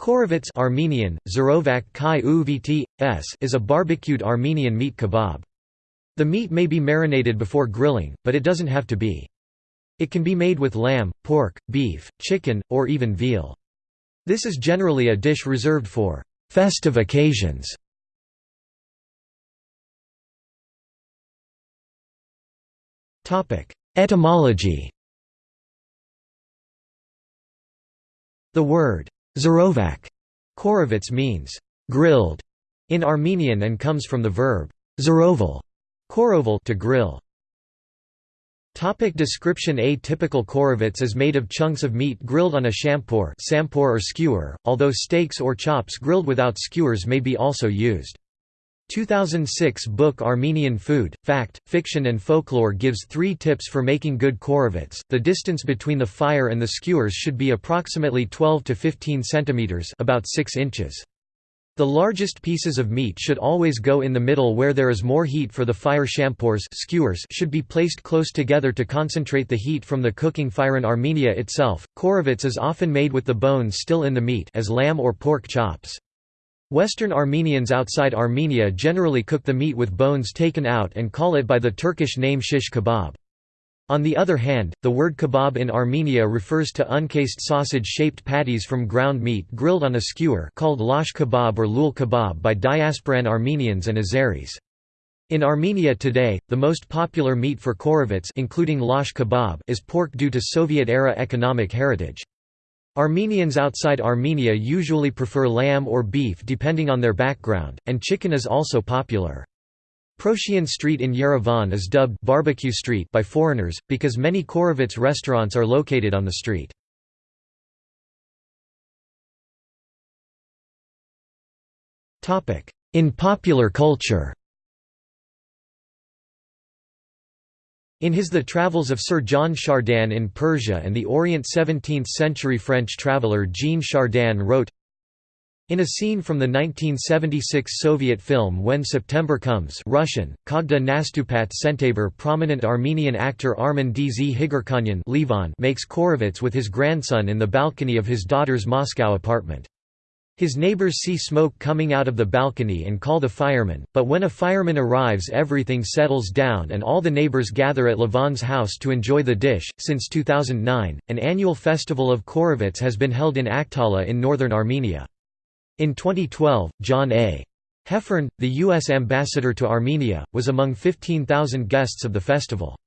Khorovats Armenian, Zarovak Kai Uvt, s is a barbecued Armenian meat kebab. The meat may be marinated before grilling, but it doesn't have to be. It can be made with lamb, pork, beef, chicken, or even veal. This is generally a dish reserved for festive occasions. Etymology The word Zarovak Khorovats means grilled in Armenian and comes from the verb zaroval koroval to grill. Topic description A typical khorovats is made of chunks of meat grilled on a champur or skewer, although steaks or chops grilled without skewers may be also used. 2006 book Armenian Food, Fact, Fiction and Folklore gives three tips for making good khorovats. The distance between the fire and the skewers should be approximately 12 to 15 centimeters, about 6 inches. The largest pieces of meat should always go in the middle where there is more heat for the fire champurs skewers should be placed close together to concentrate the heat from the cooking fire in Armenia itself. Khorovats is often made with the bones still in the meat as lamb or pork chops. Western Armenians outside Armenia generally cook the meat with bones taken out and call it by the Turkish name shish kebab. On the other hand, the word kebab in Armenia refers to uncased sausage-shaped patties from ground meat grilled on a skewer called lash kebab or lul kebab by diasporan Armenians and Azeris. In Armenia today, the most popular meat for khorovats including lash kebab is pork due to Soviet-era economic heritage. Armenians outside Armenia usually prefer lamb or beef depending on their background, and chicken is also popular. Proshyan Street in Yerevan is dubbed Barbecue Street by foreigners, because many Khorovats restaurants are located on the street. In popular culture In his The Travels of Sir John Chardin in Persia and the Orient 17th-century French traveller Jean Chardin wrote, in a scene from the 1976 Soviet film When September Comes Russian, Kogda Nastupat Sentabur prominent Armenian actor Armen Dzhigarkhanyan makes Khorovats with his grandson in the balcony of his daughter's Moscow apartment. His neighbors see smoke coming out of the balcony and call the fireman, but when a fireman arrives everything settles down and all the neighbors gather at Levan's house to enjoy the dish. Since 2009, an annual festival of Khorovats has been held in Akhtala in northern Armenia. In 2012, John A. Heffern, the U.S. ambassador to Armenia, was among 15,000 guests of the festival.